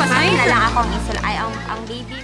Pasok, kilala akong isul. Ay, ang, ang baby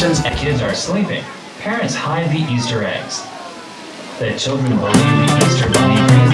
and kids are sleeping. Parents hide the Easter eggs. The children believe the Easter bunny brings